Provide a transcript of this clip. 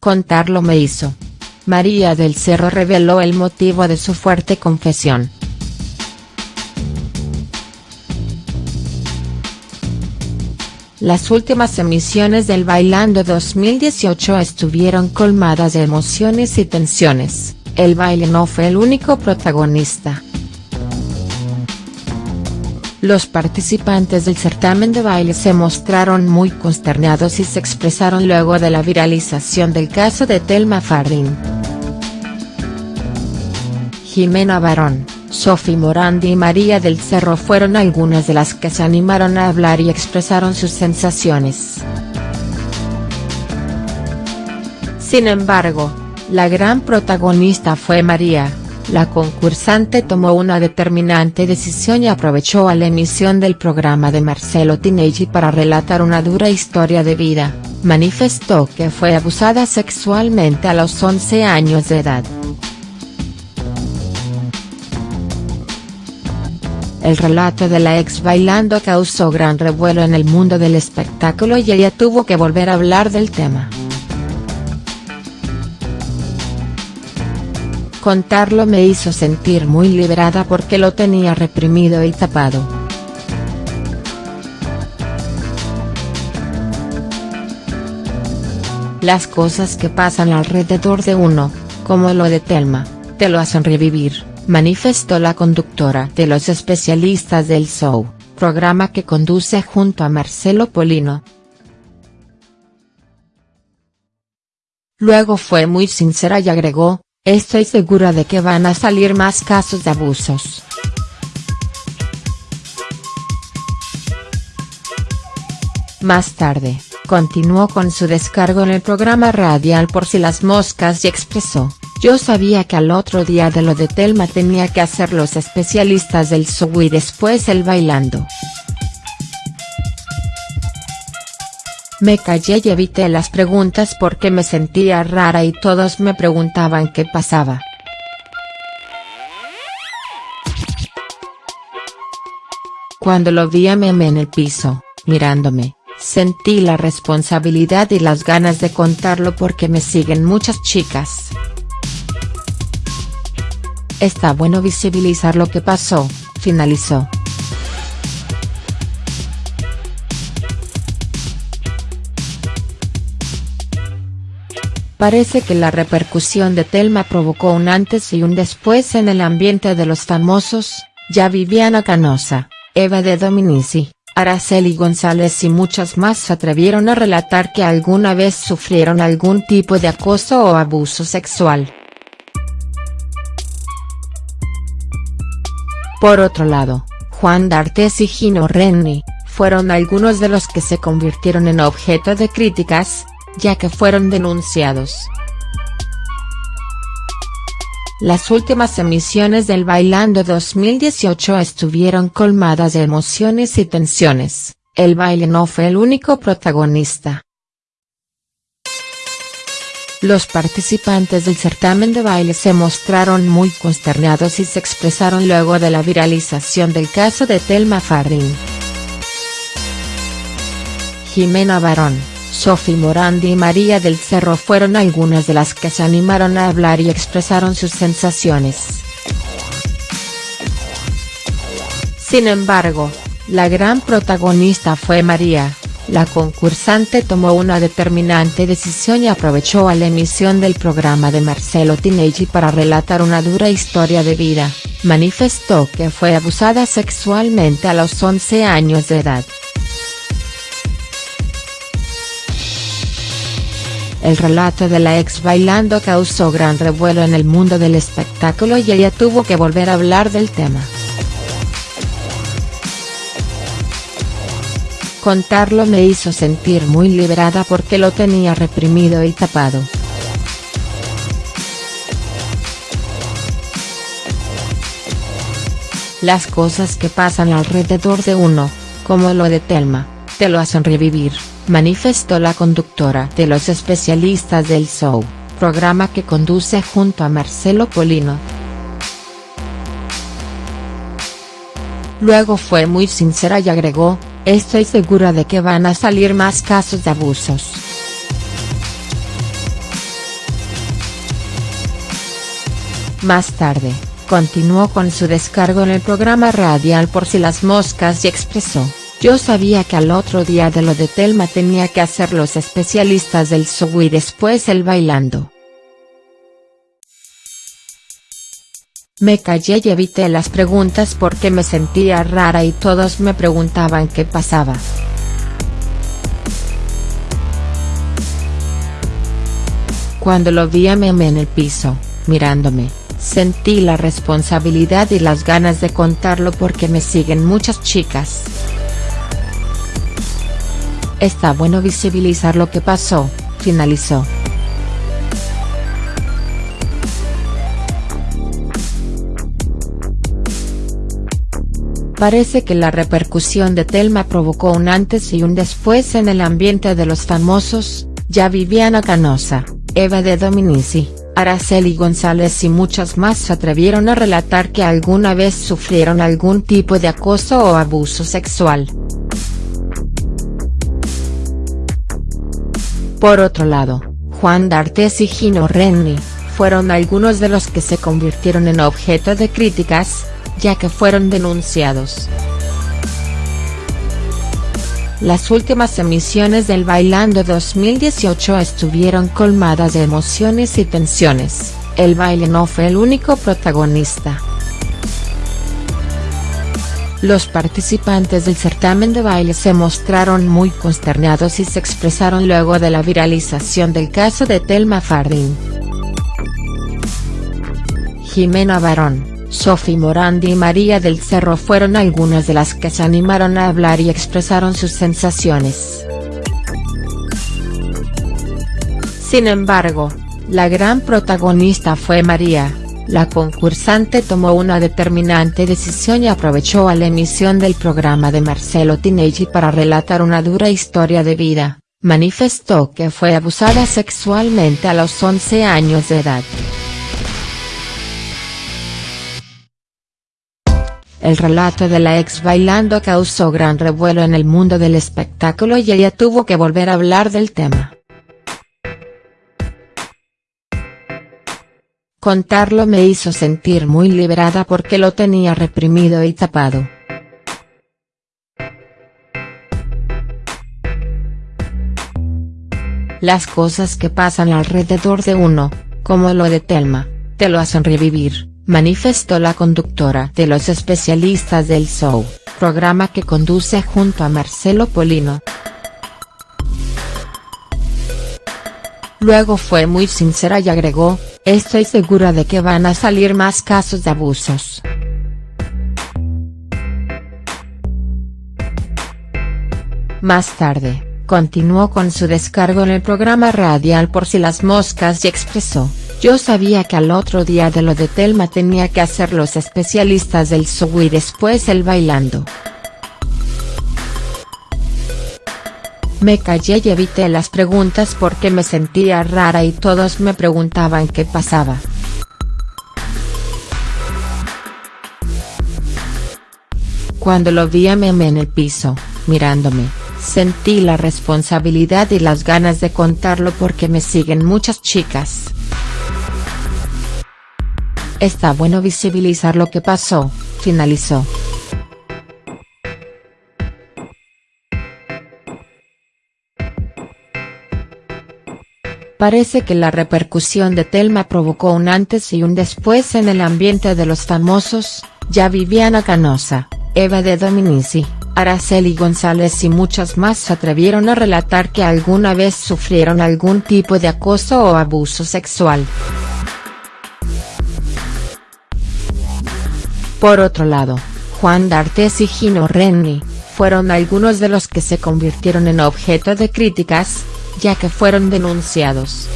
Contarlo me hizo. María del Cerro reveló el motivo de su fuerte confesión. Las últimas emisiones del Bailando 2018 estuvieron colmadas de emociones y tensiones, el baile no fue el único protagonista. Los participantes del certamen de baile se mostraron muy consternados y se expresaron luego de la viralización del caso de Telma Fardín. Jimena Barón, Sofi Morandi y María del Cerro fueron algunas de las que se animaron a hablar y expresaron sus sensaciones. Sin embargo, la gran protagonista fue María, la concursante tomó una determinante decisión y aprovechó a la emisión del programa de Marcelo Tinelli para relatar una dura historia de vida, manifestó que fue abusada sexualmente a los 11 años de edad. El relato de la ex bailando causó gran revuelo en el mundo del espectáculo y ella tuvo que volver a hablar del tema. Contarlo me hizo sentir muy liberada porque lo tenía reprimido y tapado. Las cosas que pasan alrededor de uno, como lo de Telma, te lo hacen revivir, manifestó la conductora de los especialistas del show, programa que conduce junto a Marcelo Polino. Luego fue muy sincera y agregó, Estoy segura de que van a salir más casos de abusos. Más tarde, continuó con su descargo en el programa radial por si las moscas y expresó, yo sabía que al otro día de lo de Telma tenía que hacer los especialistas del show y después el bailando. Me callé y evité las preguntas porque me sentía rara y todos me preguntaban qué pasaba. Cuando lo vi a Meme en el piso, mirándome, sentí la responsabilidad y las ganas de contarlo porque me siguen muchas chicas. Está bueno visibilizar lo que pasó, finalizó. Parece que la repercusión de Telma provocó un antes y un después en el ambiente de los famosos, ya Viviana Canosa, Eva de Dominici, Araceli González y muchas más se atrevieron a relatar que alguna vez sufrieron algún tipo de acoso o abuso sexual. Por otro lado, Juan D'Artes y Gino Renni, fueron algunos de los que se convirtieron en objeto de críticas, ya que fueron denunciados. Las últimas emisiones del Bailando 2018 estuvieron colmadas de emociones y tensiones, el baile no fue el único protagonista. Los participantes del certamen de baile se mostraron muy consternados y se expresaron luego de la viralización del caso de Telma Fardín. Jimena Barón Sofi Morandi y María del Cerro fueron algunas de las que se animaron a hablar y expresaron sus sensaciones. Sin embargo, la gran protagonista fue María, la concursante tomó una determinante decisión y aprovechó a la emisión del programa de Marcelo Tinelli para relatar una dura historia de vida, manifestó que fue abusada sexualmente a los 11 años de edad. El relato de la ex bailando causó gran revuelo en el mundo del espectáculo y ella tuvo que volver a hablar del tema. Contarlo me hizo sentir muy liberada porque lo tenía reprimido y tapado. Las cosas que pasan alrededor de uno, como lo de Telma, te lo hacen revivir manifestó la conductora de los especialistas del show, programa que conduce junto a Marcelo Polino. Luego fue muy sincera y agregó, estoy segura de que van a salir más casos de abusos. Más tarde, continuó con su descargo en el programa radial por si las moscas y expresó yo sabía que al otro día de lo de Telma tenía que hacer los especialistas del show y después el bailando. Me callé y evité las preguntas porque me sentía rara y todos me preguntaban qué pasaba. Cuando lo vi a Meme en el piso, mirándome, sentí la responsabilidad y las ganas de contarlo porque me siguen muchas chicas. Está bueno visibilizar lo que pasó, finalizó. Parece que la repercusión de Telma provocó un antes y un después en el ambiente de los famosos, ya Viviana Canosa, Eva de Dominici, Araceli González y muchas más se atrevieron a relatar que alguna vez sufrieron algún tipo de acoso o abuso sexual. Por otro lado, Juan D'Artes y Gino Renni, fueron algunos de los que se convirtieron en objeto de críticas, ya que fueron denunciados. Las últimas emisiones del Bailando 2018 estuvieron colmadas de emociones y tensiones, el baile no fue el único protagonista. Los participantes del certamen de baile se mostraron muy consternados y se expresaron luego de la viralización del caso de Telma Fardín. Jimena Barón, Sophie Morandi y María del Cerro fueron algunas de las que se animaron a hablar y expresaron sus sensaciones. Sin embargo, la gran protagonista fue María, la concursante tomó una determinante decisión y aprovechó a la emisión del programa de Marcelo Tinelli para relatar una dura historia de vida, manifestó que fue abusada sexualmente a los 11 años de edad. El relato de la ex bailando causó gran revuelo en el mundo del espectáculo y ella tuvo que volver a hablar del tema. Contarlo me hizo sentir muy liberada porque lo tenía reprimido y tapado. Las cosas que pasan alrededor de uno, como lo de Telma, te lo hacen revivir manifestó la conductora de Los Especialistas del Show, programa que conduce junto a Marcelo Polino. Luego fue muy sincera y agregó, estoy segura de que van a salir más casos de abusos. Más tarde, continuó con su descargo en el programa radial Por si las moscas y expresó, yo sabía que al otro día de lo de Telma tenía que hacer los especialistas del show y después el bailando. Me callé y evité las preguntas porque me sentía rara y todos me preguntaban qué pasaba. Cuando lo vi a Meme en el piso, mirándome, sentí la responsabilidad y las ganas de contarlo porque me siguen muchas chicas. Está bueno visibilizar lo que pasó, finalizó. Parece que la repercusión de Telma provocó un antes y un después en el ambiente de los famosos, ya Viviana Canosa, Eva de Dominici, Araceli González y muchas más se atrevieron a relatar que alguna vez sufrieron algún tipo de acoso o abuso sexual. Por otro lado, Juan D'Artes y Gino Renni, fueron algunos de los que se convirtieron en objeto de críticas, ya que fueron denunciados.